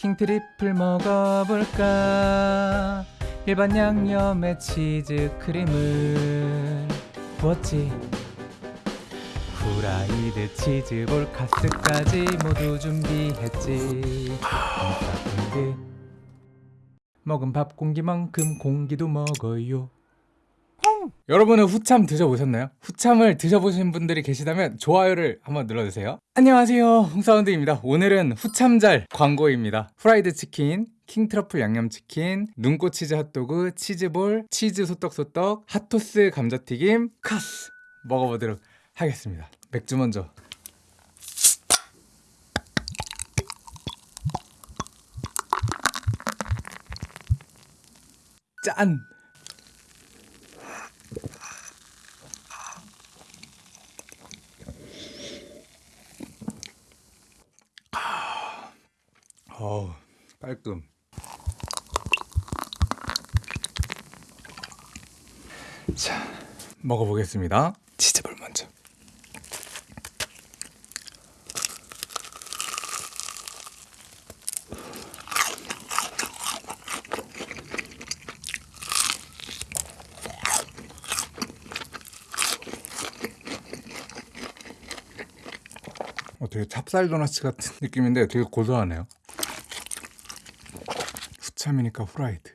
킹 트리플 먹어볼까? 일반 양념에 치즈 크림을 부었지. 후라이드 치즈볼 카스까지 모두 준비했지. 먹은 밥 공기만큼 공기도 먹어요 여러분은 후참 드셔보셨나요? 후참을 드셔보신 분들이 계시다면 좋아요를 한번 눌러주세요. 안녕하세요. 홍사운드입니다. 오늘은 후참잘 광고입니다. 프라이드 치킨 킹트리플 양념치킨 눈꽃 치즈 핫도그 치즈볼 치즈 소떡소떡 핫토스 감자튀김 카스 먹어보도록 하겠습니다. 맥주 먼저. 짠! 어우 깔끔 자 먹어보겠습니다. 치즈볼 먼저 어, 되게 찹쌀 도넛 같은 느낌인데 되게 고소하네요 후참이니까 후라이드.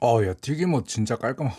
어야 튀김옷 진짜 깔끔하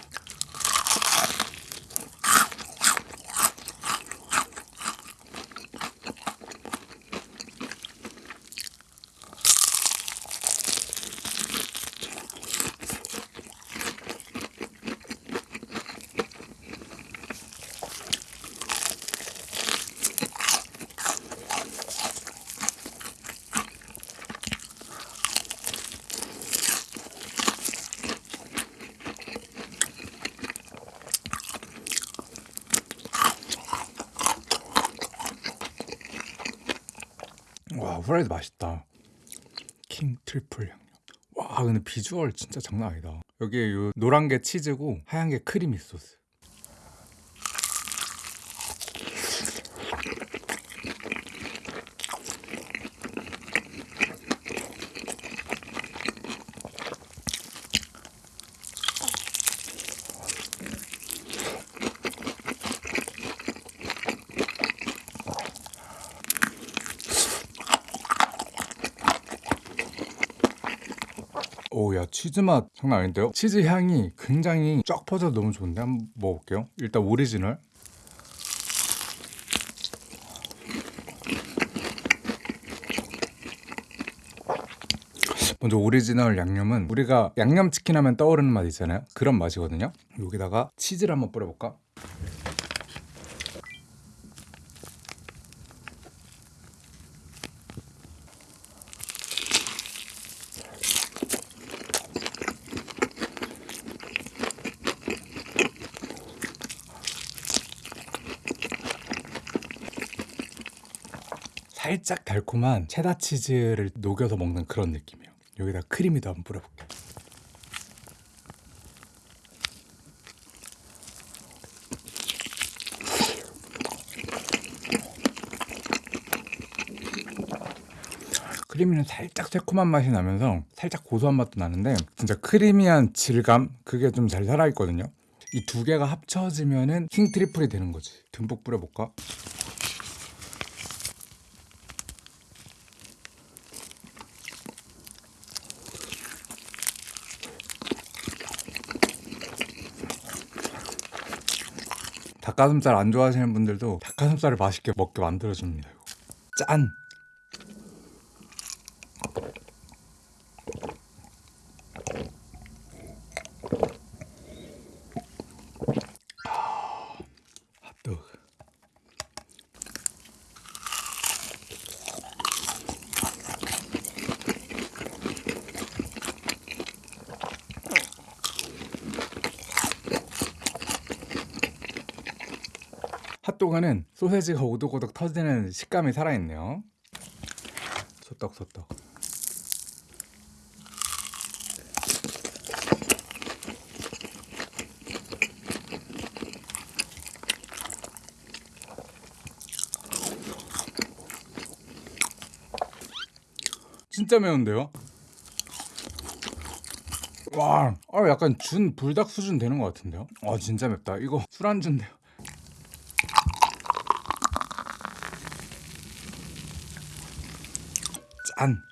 와 후라이드 맛있다. 킹 트리플 양념 와 근데 비주얼 진짜 장난 아니다. 여기에 요 노란 게 치즈고 하얀 게 creamy 소스 오야 치즈 맛 장난 아닌데요? 치즈 향이 굉장히 쫙 퍼져서 너무 좋은데 한번 먹어볼게요 일단 오리지널 먼저 오리지널 양념은 우리가 양념치킨 하면 떠오르는 맛 있잖아요 그런 맛이거든요 여기다가 치즈를 한번 뿌려볼까? 살짝 달콤한 체다 치즈를 녹여서 먹는 그런 느낌이에요. 여기다 creamy도 한번 뿌려볼게요. creamy는 살짝 새콤한 맛이 나면서 살짝 고소한 맛도 나는데 진짜 creamy한 질감? 그게 좀 잘 살아있거든요. 이 두 개가 합쳐지면은 킹 트리플이 되는 거지. 듬뿍 뿌려볼까? 닭가슴살 안 좋아하시는 분들도 닭가슴살을 맛있게 먹게 만들어줍니다. 짠! 동안은 소세지가 오독오독 터지는 식감이 살아있네요 소떡 소떡 진짜 매운데요? 와, 아, 약간 준 불닭 수준 되는 것 같은데요? 아 진짜 맵다 이거 술안주인데요 N.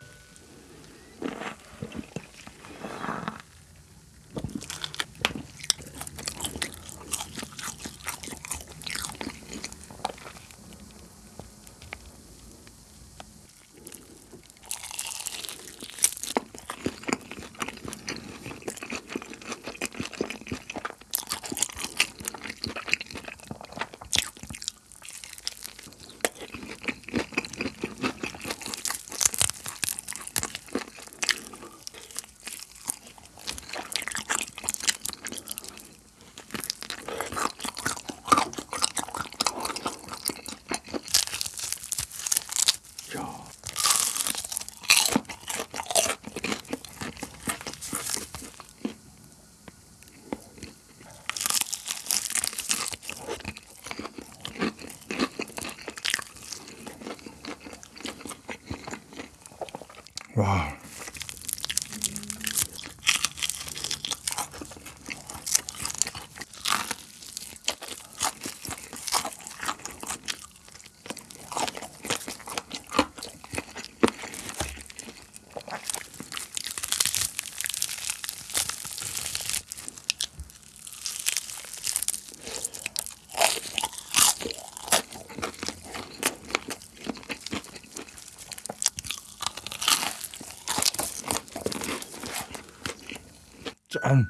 와. um,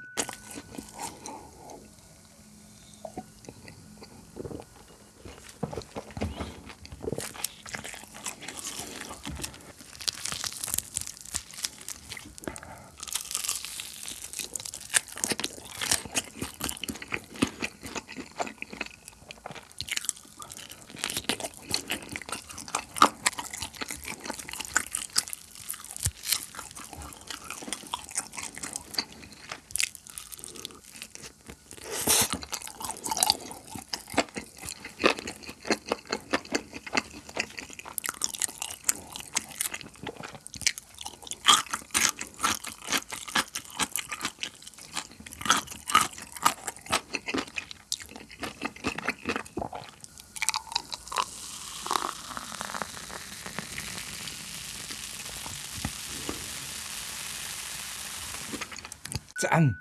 짠.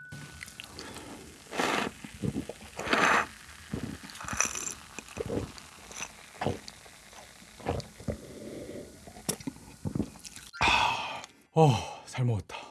아, 어, 잘 먹었다.